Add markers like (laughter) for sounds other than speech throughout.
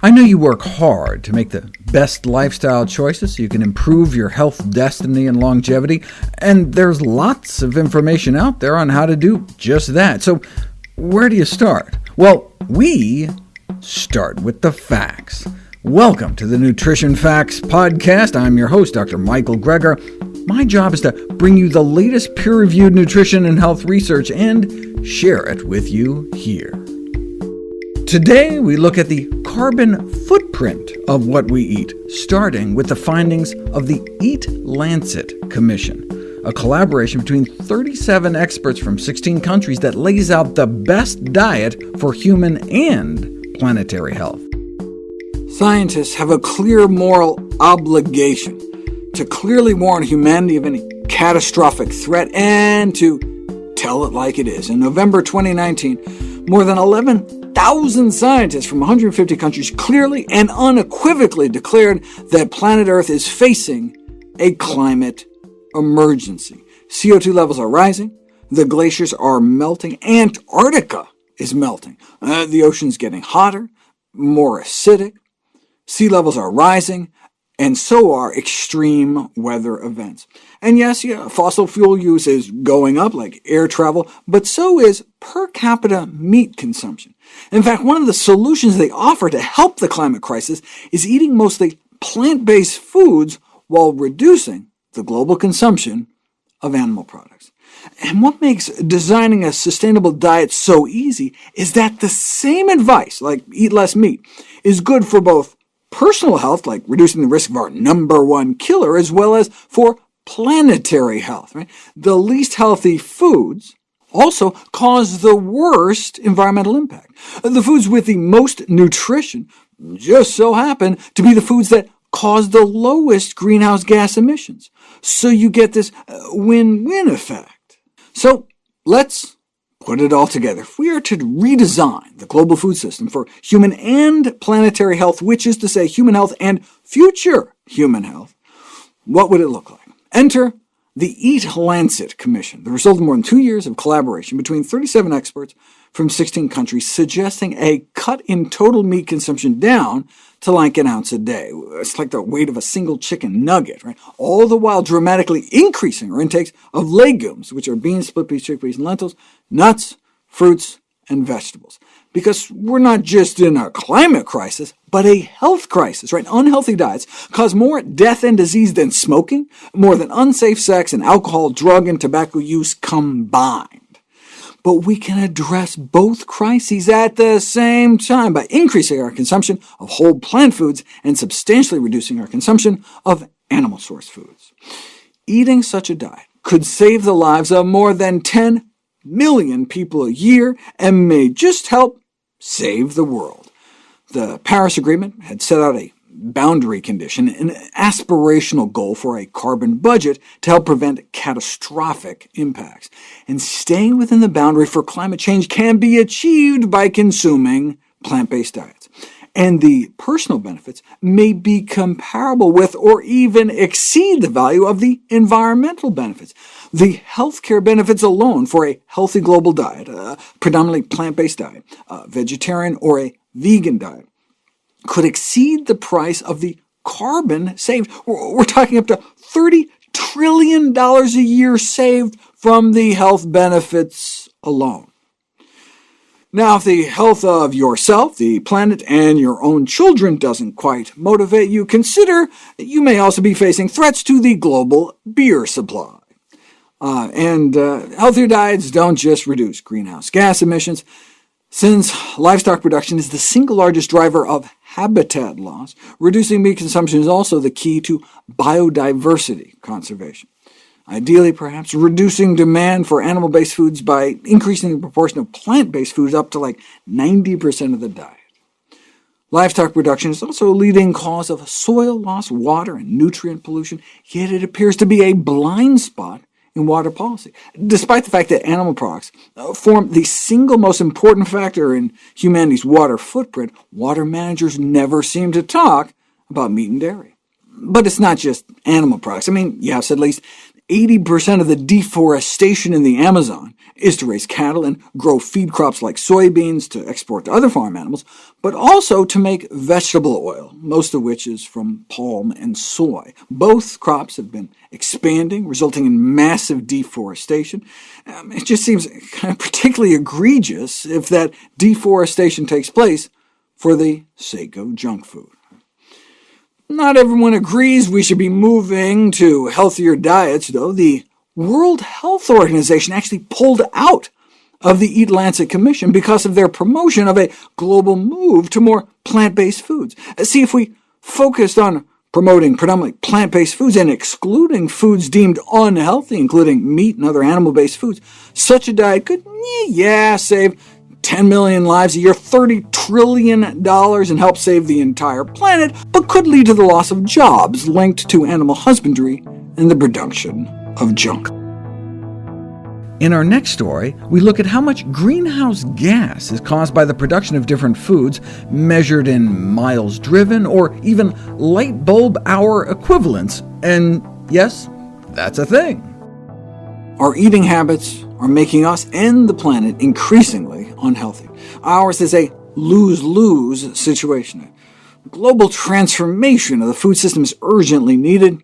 I know you work hard to make the best lifestyle choices so you can improve your health destiny and longevity, and there's lots of information out there on how to do just that. So where do you start? Well, we start with the facts. Welcome to the Nutrition Facts Podcast. I'm your host, Dr. Michael Greger. My job is to bring you the latest peer-reviewed nutrition and health research and share it with you here. Today we look at the carbon footprint of what we eat, starting with the findings of the Eat Lancet Commission, a collaboration between 37 experts from 16 countries that lays out the best diet for human and planetary health. Scientists have a clear moral obligation to clearly warn humanity of any catastrophic threat and to tell it like it is. In November 2019, more than 11 1,000 scientists from 150 countries clearly and unequivocally declared that planet Earth is facing a climate emergency. CO2 levels are rising, the glaciers are melting, Antarctica is melting, uh, the ocean's getting hotter, more acidic, sea levels are rising, and so are extreme weather events. And yes, yeah, fossil fuel use is going up, like air travel, but so is per capita meat consumption. In fact, one of the solutions they offer to help the climate crisis is eating mostly plant-based foods while reducing the global consumption of animal products. And what makes designing a sustainable diet so easy is that the same advice, like eat less meat, is good for both personal health, like reducing the risk of our number one killer, as well as for planetary health. Right? The least healthy foods also cause the worst environmental impact. The foods with the most nutrition just so happen to be the foods that cause the lowest greenhouse gas emissions. So you get this uh, win-win effect. So let's put it all together. If we are to redesign the global food system for human and planetary health, which is to say human health and future human health, what would it look like? Enter the Eat Lancet Commission, the result of more than two years of collaboration between 37 experts from 16 countries, suggesting a cut in total meat consumption down to like an ounce a day. It's like the weight of a single chicken nugget, right? all the while dramatically increasing our intakes of legumes, which are beans, split peas, chickpeas, and lentils, nuts, fruits, and vegetables. Because we're not just in a climate crisis, but a health crisis. Right? Unhealthy diets cause more death and disease than smoking, more than unsafe sex and alcohol, drug, and tobacco use combined but we can address both crises at the same time by increasing our consumption of whole plant foods and substantially reducing our consumption of animal-source foods. Eating such a diet could save the lives of more than 10 million people a year and may just help save the world. The Paris Agreement had set out a boundary condition, an aspirational goal for a carbon budget to help prevent catastrophic impacts. And staying within the boundary for climate change can be achieved by consuming plant-based diets. And the personal benefits may be comparable with or even exceed the value of the environmental benefits. The healthcare benefits alone for a healthy global diet, a predominantly plant-based diet, a vegetarian or a vegan diet, could exceed the price of the carbon saved. We're talking up to $30 trillion a year saved from the health benefits alone. Now, if the health of yourself, the planet, and your own children doesn't quite motivate you, consider that you may also be facing threats to the global beer supply. Uh, and uh, healthier diets don't just reduce greenhouse gas emissions. Since livestock production is the single largest driver of habitat loss, reducing meat consumption is also the key to biodiversity conservation. Ideally, perhaps, reducing demand for animal-based foods by increasing the proportion of plant-based foods up to like 90% of the diet. Livestock production is also a leading cause of soil loss, water, and nutrient pollution, yet it appears to be a blind spot in water policy, despite the fact that animal products uh, form the single most important factor in humanity's water footprint, water managers never seem to talk about meat and dairy. But it's not just animal products. I mean, yes, at least 80% of the deforestation in the Amazon is to raise cattle and grow feed crops like soybeans to export to other farm animals, but also to make vegetable oil, most of which is from palm and soy. Both crops have been expanding, resulting in massive deforestation. Um, it just seems kind of particularly egregious if that deforestation takes place for the sake of junk food. Not everyone agrees we should be moving to healthier diets, though. The World Health Organization actually pulled out of the Eat Lancet Commission because of their promotion of a global move to more plant-based foods. Uh, see, if we focused on promoting predominantly plant-based foods and excluding foods deemed unhealthy, including meat and other animal-based foods, such a diet could, eh, yeah, save 10 million lives a year, $30 trillion, and help save the entire planet, but could lead to the loss of jobs linked to animal husbandry and the production of junk. In our next story, we look at how much greenhouse gas is caused by the production of different foods, measured in miles driven or even light bulb hour equivalents, and yes, that's a thing. Our eating habits are making us and the planet increasingly unhealthy. Ours is a lose-lose situation. Global transformation of the food system is urgently needed,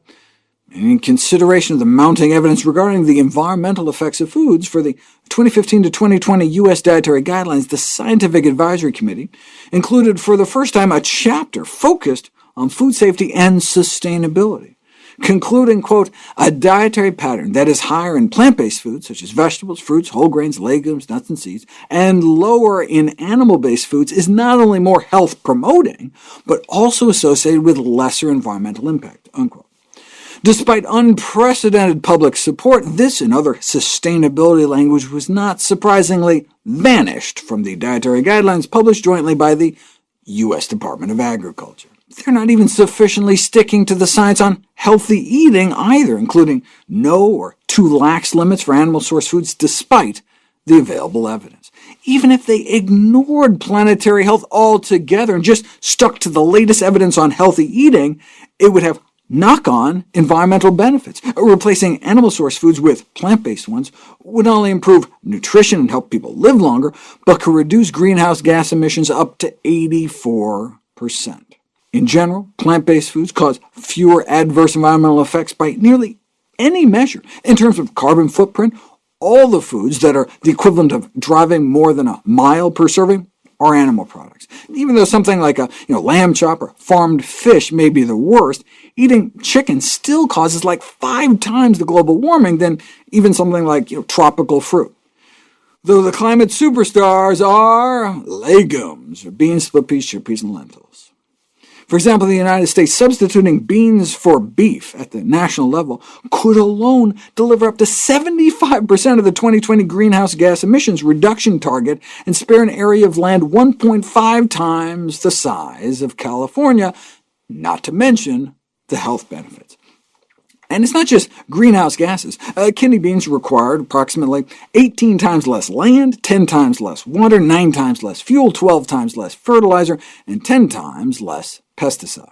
in consideration of the mounting evidence regarding the environmental effects of foods for the 2015 to 2020 U.S. Dietary Guidelines, the Scientific Advisory Committee included for the first time a chapter focused on food safety and sustainability concluding, quote, a dietary pattern that is higher in plant-based foods, such as vegetables, fruits, whole grains, legumes, nuts, and seeds, and lower in animal-based foods is not only more health-promoting, but also associated with lesser environmental impact." Unquote. Despite unprecedented public support, this and other sustainability language was not surprisingly vanished from the dietary guidelines published jointly by the U.S. Department of Agriculture. They're not even sufficiently sticking to the science on healthy eating either, including no or too lax limits for animal-source foods despite the available evidence. Even if they ignored planetary health altogether and just stuck to the latest evidence on healthy eating, it would have knock-on environmental benefits. Replacing animal-source foods with plant-based ones would not only improve nutrition and help people live longer, but could reduce greenhouse gas emissions up to 84 percent. In general, plant-based foods cause fewer adverse environmental effects by nearly any measure. In terms of carbon footprint, all the foods that are the equivalent of driving more than a mile per serving are animal products. Even though something like a you know, lamb chop or farmed fish may be the worst, eating chicken still causes like five times the global warming than even something like you know, tropical fruit. Though the climate superstars are legumes, beans, split peas, chickpeas, and lentils. For example, the United States substituting beans for beef at the national level could alone deliver up to 75% of the 2020 greenhouse gas emissions reduction target and spare an area of land 1.5 times the size of California, not to mention the health benefits. And it's not just greenhouse gases. Uh, kidney beans required approximately 18 times less land, 10 times less water, 9 times less fuel, 12 times less fertilizer, and 10 times less pesticides.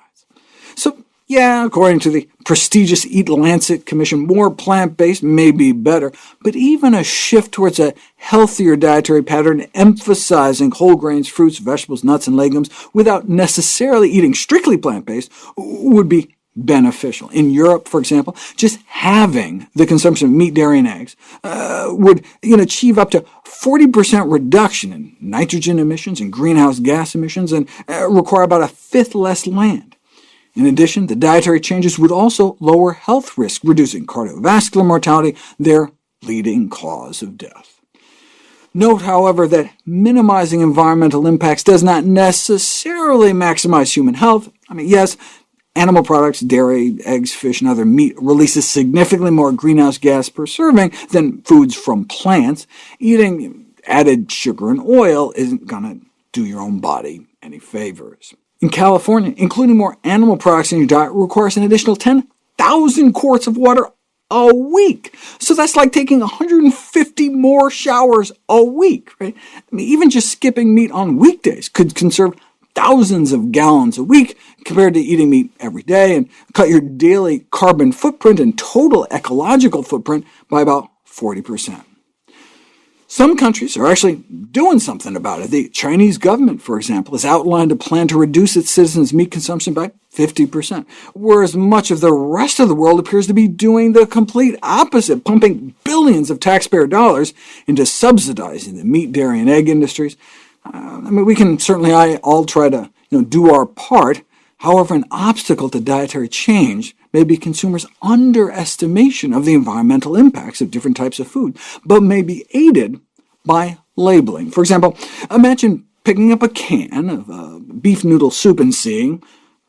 So yeah, according to the prestigious Eat Lancet Commission, more plant-based may be better, but even a shift towards a healthier dietary pattern emphasizing whole grains, fruits, vegetables, nuts, and legumes without necessarily eating strictly plant-based would be beneficial. In Europe, for example, just having the consumption of meat, dairy, and eggs uh, would you know, achieve up to 40% reduction in nitrogen emissions and greenhouse gas emissions, and uh, require about a fifth less land. In addition, the dietary changes would also lower health risk, reducing cardiovascular mortality, their leading cause of death. Note, however, that minimizing environmental impacts does not necessarily maximize human health. I mean, yes, Animal products, dairy, eggs, fish, and other meat releases significantly more greenhouse gas per serving than foods from plants. Eating added sugar and oil isn't going to do your own body any favors. In California, including more animal products in your diet requires an additional 10,000 quarts of water a week. So that's like taking 150 more showers a week. Right? I mean, even just skipping meat on weekdays could conserve thousands of gallons a week compared to eating meat every day, and cut your daily carbon footprint and total ecological footprint by about 40%. Some countries are actually doing something about it. The Chinese government, for example, has outlined a plan to reduce its citizens' meat consumption by 50%, whereas much of the rest of the world appears to be doing the complete opposite, pumping billions of taxpayer dollars into subsidizing the meat, dairy, and egg industries. Uh, I mean, we can certainly all try to you know, do our part. However, an obstacle to dietary change may be consumers' underestimation of the environmental impacts of different types of food, but may be aided by labeling. For example, imagine picking up a can of uh, beef noodle soup and seeing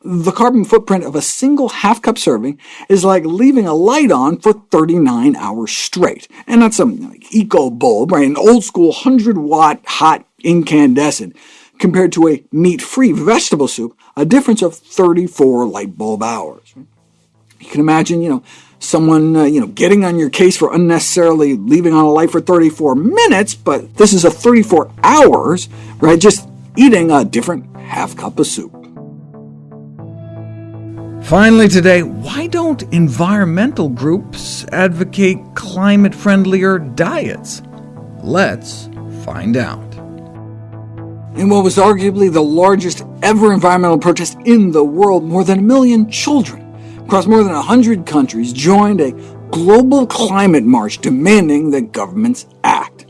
the carbon footprint of a single half-cup serving is like leaving a light on for 39 hours straight. And not some like, eco bulb, right? an old-school 100-watt hot incandescent, compared to a meat-free vegetable soup, a difference of 34 light bulb hours. You can imagine, you know, someone uh, you know, getting on your case for unnecessarily leaving on a light for 34 minutes, but this is a 34 hours, right, just eating a different half cup of soup. Finally today, why don't environmental groups advocate climate-friendlier diets? Let's find out. In what was arguably the largest ever environmental protest in the world, more than a million children across more than 100 countries joined a global climate march demanding that governments act.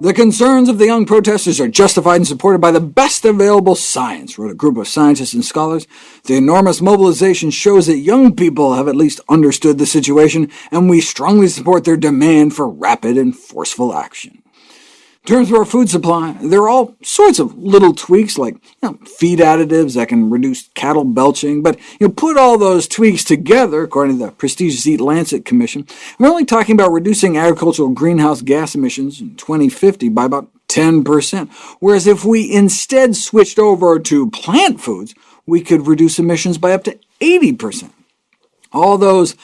The concerns of the young protesters are justified and supported by the best available science, wrote a group of scientists and scholars. The enormous mobilization shows that young people have at least understood the situation, and we strongly support their demand for rapid and forceful action. In terms of our food supply, there are all sorts of little tweaks, like you know, feed additives that can reduce cattle belching, but you know, put all those tweaks together, according to the prestigious Eat Lancet Commission, we're only talking about reducing agricultural greenhouse gas emissions in 2050 by about 10%, whereas if we instead switched over to plant foods, we could reduce emissions by up to 80%. All those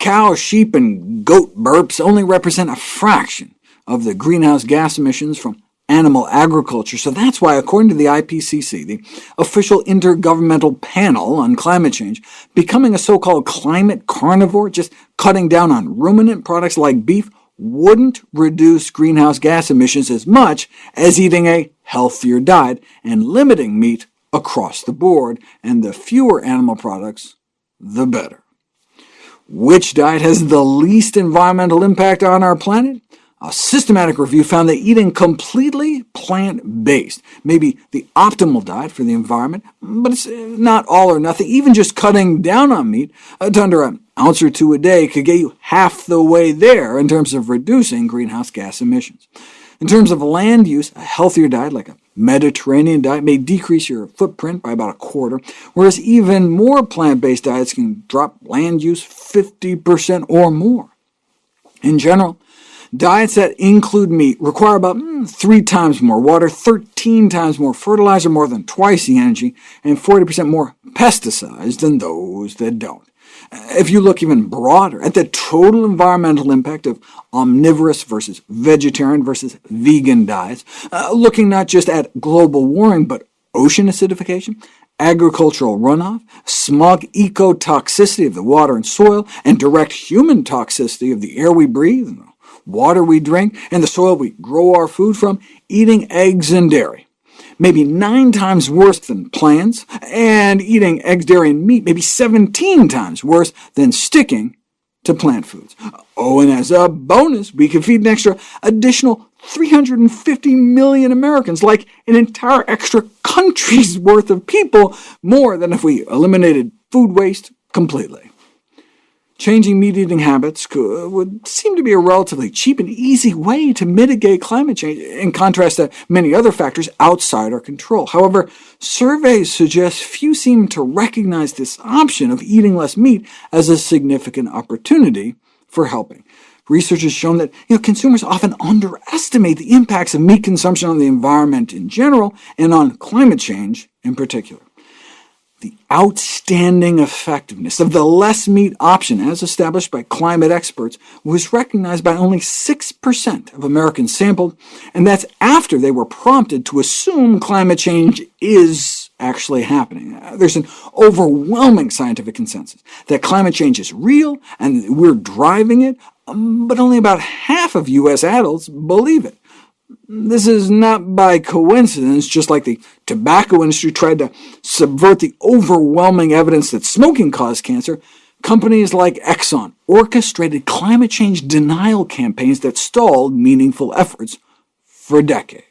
cow, sheep, and goat burps only represent a fraction of the greenhouse gas emissions from animal agriculture. So that's why, according to the IPCC, the official intergovernmental panel on climate change, becoming a so-called climate carnivore, just cutting down on ruminant products like beef, wouldn't reduce greenhouse gas emissions as much as eating a healthier diet and limiting meat across the board, and the fewer animal products, the better. Which diet has the least environmental impact on our planet? A systematic review found that eating completely plant-based may be the optimal diet for the environment, but it's uh, not all or nothing. Even just cutting down on meat uh, to under an ounce or two a day could get you half the way there in terms of reducing greenhouse gas emissions. In terms of land use, a healthier diet like a Mediterranean diet may decrease your footprint by about a quarter, whereas even more plant-based diets can drop land use 50% or more. In general, Diets that include meat require about mm, three times more water, 13 times more fertilizer, more than twice the energy, and 40% more pesticides than those that don't. If you look even broader at the total environmental impact of omnivorous versus vegetarian versus vegan diets, uh, looking not just at global warming, but ocean acidification, agricultural runoff, smog ecotoxicity of the water and soil, and direct human toxicity of the air we breathe, water we drink, and the soil we grow our food from, eating eggs and dairy. Maybe nine times worse than plants, and eating eggs, dairy, and meat maybe 17 times worse than sticking to plant foods. Oh, and as a bonus, we can feed an extra additional 350 million Americans, like an entire extra country's (laughs) worth of people, more than if we eliminated food waste completely. Changing meat-eating habits would seem to be a relatively cheap and easy way to mitigate climate change, in contrast to many other factors outside our control. However, surveys suggest few seem to recognize this option of eating less meat as a significant opportunity for helping. Research has shown that you know, consumers often underestimate the impacts of meat consumption on the environment in general and on climate change in particular. The outstanding effectiveness of the less meat option, as established by climate experts, was recognized by only 6% of Americans sampled, and that's after they were prompted to assume climate change is actually happening. Uh, there's an overwhelming scientific consensus that climate change is real and we're driving it, um, but only about half of U.S. adults believe it. This is not by coincidence, just like the tobacco industry tried to subvert the overwhelming evidence that smoking caused cancer, companies like Exxon orchestrated climate change denial campaigns that stalled meaningful efforts for decades.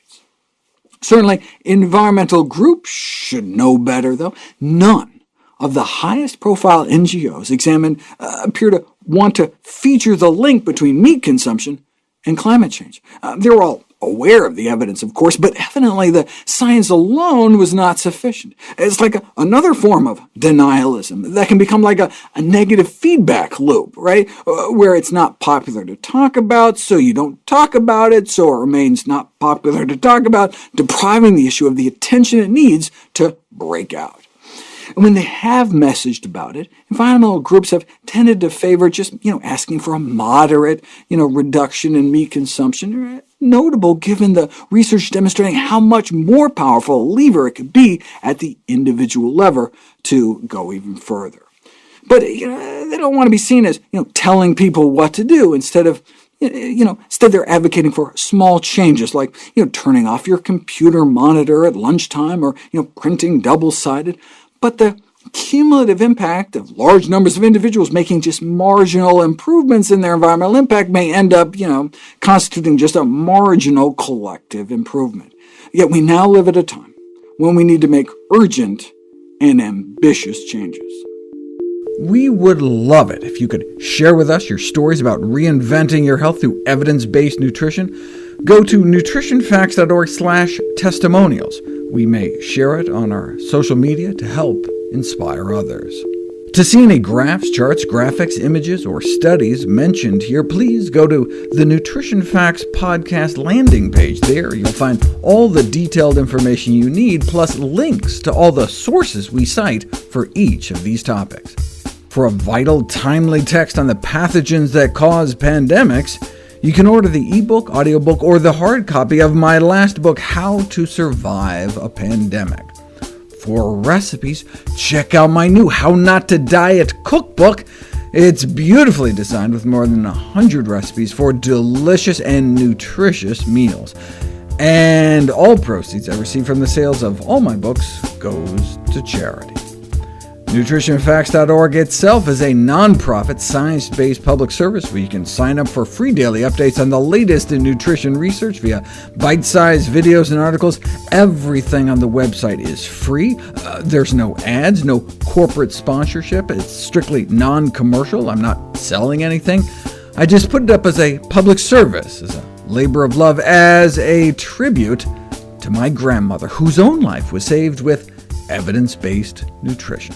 Certainly, environmental groups should know better, though. None of the highest-profile NGOs examined uh, appear to want to feature the link between meat consumption and climate change. Uh, they're all aware of the evidence, of course, but evidently the science alone was not sufficient. It's like a, another form of denialism that can become like a, a negative feedback loop, right? Uh, where it's not popular to talk about, so you don't talk about it, so it remains not popular to talk about, depriving the issue of the attention it needs to break out. And when they have messaged about it, environmental groups have tended to favor just you know, asking for a moderate you know, reduction in meat consumption, notable given the research demonstrating how much more powerful a lever it could be at the individual level to go even further. But you know, they don't want to be seen as you know, telling people what to do instead of you know, instead they're advocating for small changes like you know, turning off your computer monitor at lunchtime or you know, printing double-sided. But the cumulative impact of large numbers of individuals making just marginal improvements in their environmental impact may end up you know, constituting just a marginal collective improvement. Yet we now live at a time when we need to make urgent and ambitious changes. We would love it if you could share with us your stories about reinventing your health through evidence-based nutrition. Go to nutritionfacts.org/testimonials. We may share it on our social media to help inspire others. To see any graphs, charts, graphics, images, or studies mentioned here, please go to the Nutrition Facts podcast landing page. There you'll find all the detailed information you need, plus links to all the sources we cite for each of these topics. For a vital, timely text on the pathogens that cause pandemics, you can order the ebook, audiobook, or the hard copy of my last book, How to Survive a Pandemic. For recipes, check out my new How Not to Diet cookbook. It's beautifully designed with more than 100 recipes for delicious and nutritious meals. And all proceeds I receive from the sales of all my books goes to charity. NutritionFacts.org itself is a nonprofit, science-based public service where you can sign up for free daily updates on the latest in nutrition research via bite-sized videos and articles. Everything on the website is free. Uh, there's no ads, no corporate sponsorship. It's strictly non-commercial. I'm not selling anything. I just put it up as a public service, as a labor of love, as a tribute to my grandmother, whose own life was saved with evidence-based nutrition.